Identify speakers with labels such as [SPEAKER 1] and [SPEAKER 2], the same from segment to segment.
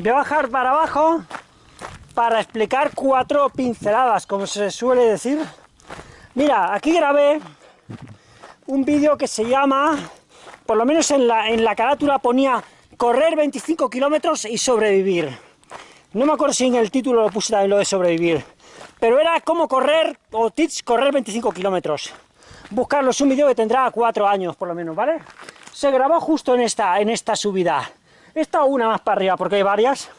[SPEAKER 1] Voy a bajar para abajo para explicar cuatro pinceladas, como se suele decir. Mira, aquí grabé un vídeo que se llama, por lo menos en la, en la carátula ponía correr 25 kilómetros y sobrevivir. No me acuerdo si en el título lo puse también lo de sobrevivir, pero era cómo correr, o tips correr 25 kilómetros. Buscarlo, es un vídeo que tendrá cuatro años por lo menos, ¿vale? Se grabó justo en esta, en esta subida. Esta una más para arriba, porque hay varias.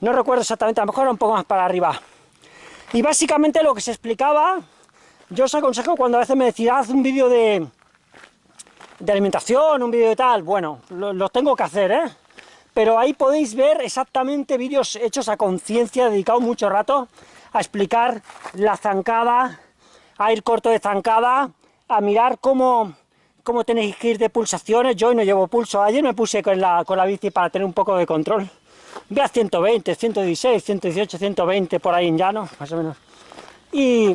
[SPEAKER 1] No recuerdo exactamente, a lo mejor un poco más para arriba. Y básicamente lo que se explicaba, yo os aconsejo cuando a veces me decís, haz un vídeo de, de alimentación, un vídeo de tal, bueno, lo, tengo que hacer, ¿eh? Pero ahí podéis ver exactamente vídeos hechos a conciencia, dedicado mucho rato a explicar la zancada, a ir corto de zancada, a mirar cómo, cómo tenéis que ir de pulsaciones. Yo hoy no llevo pulso, ayer me puse con la, bici para tener un poco de control. Ve a 120, 116, 118, 120 por ahí en llano, más o menos. Y,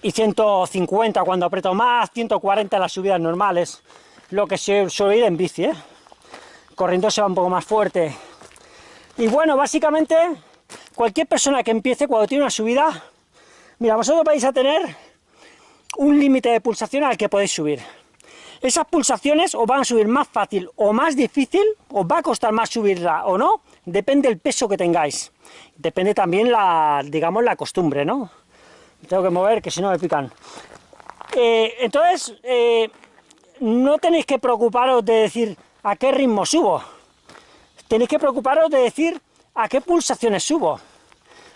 [SPEAKER 1] y 150 cuando aprieto más, 140 en las subidas normales, lo que se suele ir en bici, ¿eh? Corriendo se va un poco más fuerte. Y bueno, básicamente, cualquier persona que empiece cuando tiene una subida, mira, vosotros vais a tener un límite de pulsación al que podéis subir. Esas pulsaciones os van a subir más fácil o más difícil, os va a costar más subirla o no, depende del peso que tengáis. Depende también la, digamos, la costumbre, ¿no? Tengo que mover, que si no me pican. Eh, entonces, eh, no tenéis que preocuparos de decir a qué ritmo subo. Tenéis que preocuparos de decir a qué pulsaciones subo.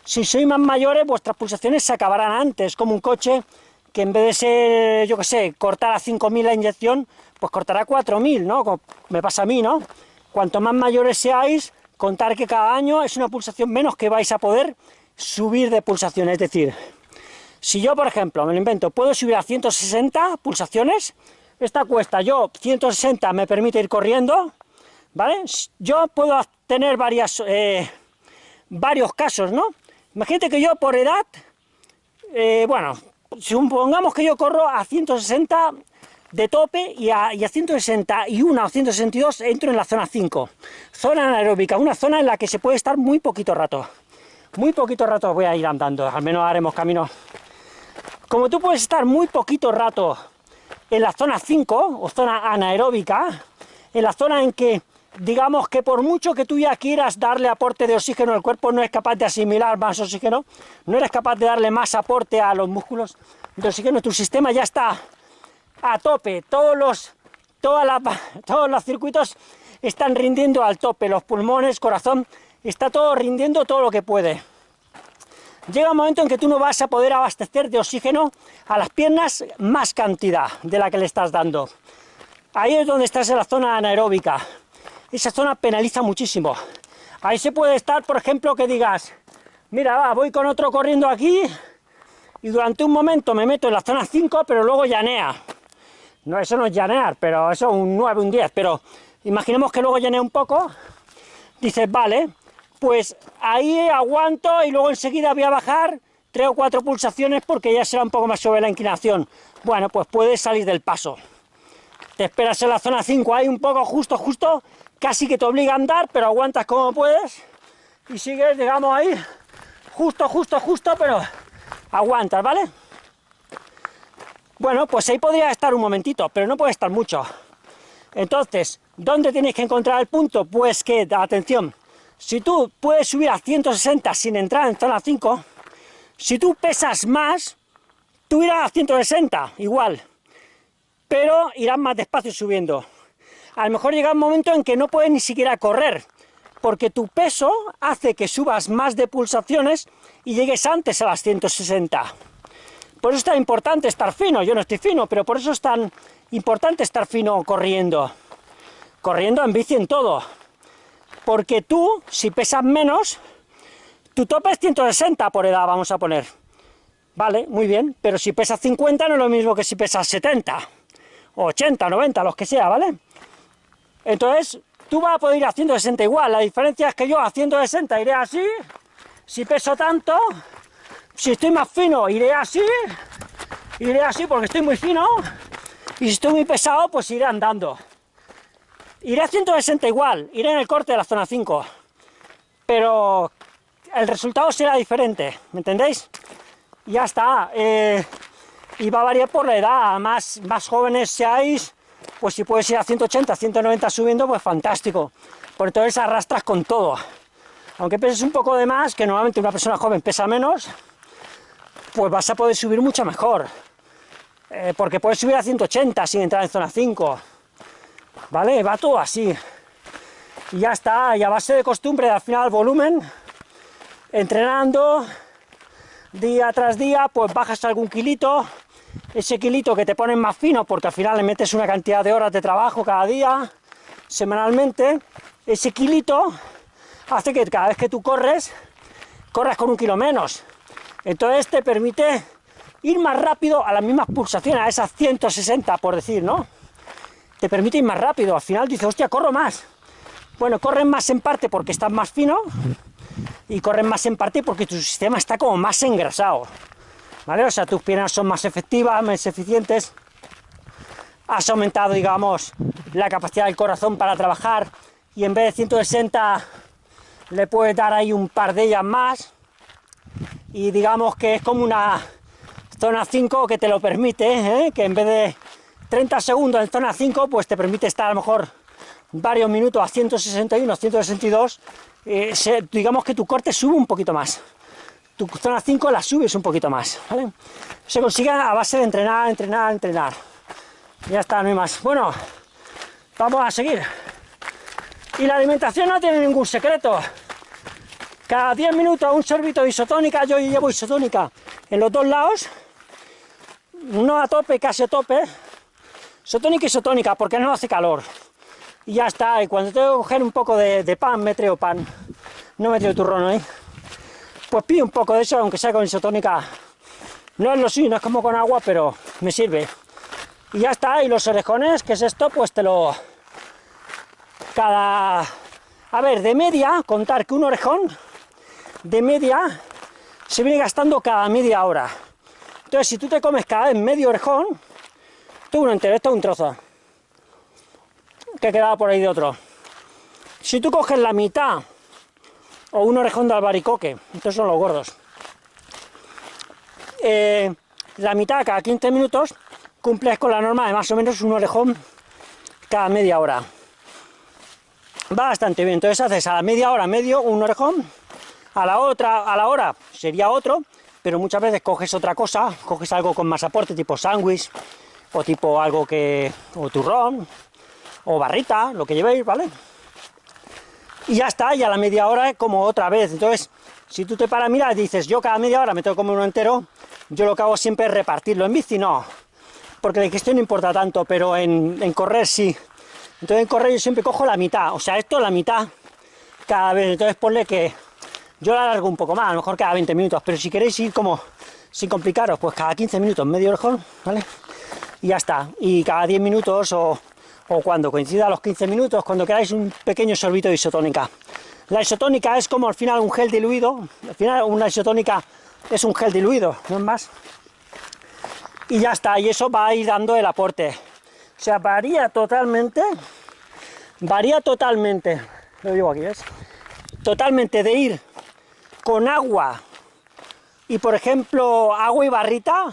[SPEAKER 1] Si sois más mayores, vuestras pulsaciones se acabarán antes, como un coche que en vez de ser, yo qué sé, cortar a 5.000 la inyección, pues cortará a 4.000, ¿no? Como me pasa a mí, ¿no? Cuanto más mayores seáis, contar que cada año es una pulsación menos que vais a poder subir de pulsación, es decir, si yo, por ejemplo, me lo invento, puedo subir a 160 pulsaciones, esta cuesta, yo 160 me permite ir corriendo, ¿vale? Yo puedo tener varias, eh, varios casos, ¿no? Imagínate que yo por edad, eh, bueno, supongamos que yo corro a 160 de tope y a, y a 161 o 162 entro en la zona 5. Zona anaeróbica, una zona en la que se puede estar muy poquito rato. Muy poquito rato voy a ir andando, al menos haremos camino. Como tú puedes estar muy poquito rato en la zona 5, o zona anaeróbica, en la zona en que, digamos que por mucho que tú ya quieras darle aporte de oxígeno, el cuerpo no es capaz de asimilar más oxígeno, no eres capaz de darle más aporte a los músculos de oxígeno, tu sistema ya está a tope, todos los, todos los circuitos están rindiendo al tope, los pulmones, corazón, está todo rindiendo todo lo que puede. Llega un momento en que tú no vas a poder abastecer de oxígeno a las piernas más cantidad de la que le estás dando. Ahí es donde estás en la zona anaeróbica. Esa zona penaliza muchísimo. Ahí se puede estar, por ejemplo, que digas, mira, va, voy con otro corriendo aquí, y durante un momento me meto en la zona 5, pero luego llanea. No, eso no es llanear, pero eso es un 9, un 10, pero imaginemos que luego llanea un poco, dices, vale, pues ahí aguanto y luego enseguida voy a bajar tres o cuatro pulsaciones porque ya será un poco más sobre la inclinación. Bueno, pues puedes salir del paso. Te esperas en la zona 5, ahí un poco justo, justo, casi que te obliga a andar, pero aguantas como puedes y sigues, digamos, ahí, justo, justo, justo, pero aguantas, ¿vale? Bueno, pues ahí podría estar un momentito, pero no puede estar mucho. Entonces, ¿dónde tienes que encontrar el punto? Pues que, atención, si tú puedes subir a 160 sin entrar en zona 5, si tú pesas más, tú irás a 160, igual, pero irás más despacio subiendo. A lo mejor llega un momento en que no puedes ni siquiera correr, porque tu peso hace que subas más de pulsaciones y llegues antes a las 160. Por eso es tan importante estar fino, yo no estoy fino, pero por eso es tan importante estar fino corriendo. Corriendo en bici en todo. Porque tú, si pesas menos, tu tope es 160 por edad, vamos a poner. Vale, muy bien, pero si pesas 50 no es lo mismo que si pesas 70, 80, 90, los que sea, ¿vale? Entonces, tú vas a poder ir a 160 igual, la diferencia es que yo a 160 iré así, si peso tanto, si estoy más fino iré así, iré así porque estoy muy fino, y si estoy muy pesado pues iré andando. Iré a 160 igual, iré en el corte de la zona 5, pero el resultado será diferente, ¿me entendéis? Ya está, eh, y va a variar por la edad, más, más jóvenes seáis, pues si puedes ir a 180, 190 subiendo, pues fantástico, por entonces arrastras con todo, aunque peses un poco de más, que normalmente una persona joven pesa menos, pues vas a poder subir mucho mejor, eh, porque puedes subir a 180 sin entrar en zona 5, ¿vale? Va todo así, y ya está, y a base de costumbre, al final volumen, entrenando, día tras día, pues bajas algún kilito, ese kilito que te ponen más fino, porque al final le metes una cantidad de horas de trabajo cada día, semanalmente, ese kilito hace que cada vez que tú corres, corras con un kilo menos. Entonces te permite ir más rápido a las mismas pulsaciones, a esas 160 por decir, ¿no? Te permite ir más rápido, al final dices, hostia, corro más. Bueno, corren más en parte porque estás más fino, y corren más en parte porque tu sistema está como más engrasado. O sea, tus piernas son más efectivas, más eficientes, has aumentado, digamos, la capacidad del corazón para trabajar, y en vez de 160 le puedes dar ahí un par de ellas más, y digamos que es como una zona 5 que te lo permite, ¿eh? que en vez de 30 segundos en zona 5, pues te permite estar a lo mejor varios minutos a 161, 162, eh, digamos que tu corte sube un poquito más tu zona 5 la subes un poquito más. Se consigue a base de entrenar, entrenar, entrenar. Ya está, no hay más. Bueno, vamos a seguir. Y la alimentación no tiene ningún secreto. Cada 10 minutos un sorbito de isotónica, yo llevo isotónica en los dos lados, no a tope, casi a tope, isotónica isotónica, porque no hace calor. Y ya está, y cuando tengo que coger un poco de, pan, me traigo pan, no me traigo turrón ahí pues pido un poco de eso, aunque sea con isotónica. No es lo suyo, no es como con agua, pero me sirve. Y ya está, y los orejones, que es esto, pues te lo... Cada... A ver, de media, contar que un orejón, de media, se viene gastando cada media hora. Entonces, si tú te comes cada vez medio orejón, tú uno entero, esto es un trozo, que quedaba por ahí de otro. Si tú coges la mitad o un orejón de albaricoque, estos son los gordos. Eh, la mitad cada 15 minutos cumples con la norma de más o menos un orejón cada media hora. Va bastante bien, entonces haces a la media hora medio un orejón, a la otra, a la hora sería otro, pero muchas veces coges otra cosa, coges algo con más aporte, tipo sándwich, o tipo algo que, o turrón, o barrita, lo que llevéis, ¿vale? Y ya está, y a la media hora como otra vez. Entonces, si tú te paras mira dices, yo cada media hora me tengo que comer uno entero, yo lo que hago siempre es repartirlo. En bici no, porque la digestión no importa tanto, pero en, correr sí. Entonces en correr yo siempre cojo la mitad, o sea, esto la mitad cada vez. Entonces ponle que yo la alargo un poco más, a lo mejor cada 20 minutos, pero si queréis ir como sin complicaros, pues cada 15 minutos, medio orejón, ¿vale? Y ya está. Y cada 10 minutos o o cuando coincida los 15 minutos, cuando queráis un pequeño sorbito de isotónica. La isotónica es como al final un gel diluido, al final una isotónica es un gel diluido, no es más. Y ya está, y eso va a ir dando el aporte. O sea, varía totalmente, varía totalmente, lo digo aquí, ¿ves? Totalmente de ir con agua y, por ejemplo, agua y barrita,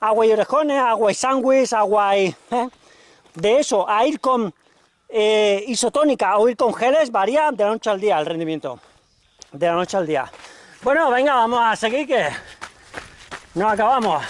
[SPEAKER 1] agua y orejones, agua y sándwich, agua y... ¿eh? De eso a ir con eh, isotónica o ir con geles varía de la noche al día el rendimiento. De la noche al día. Bueno, venga, vamos a seguir que no acabamos.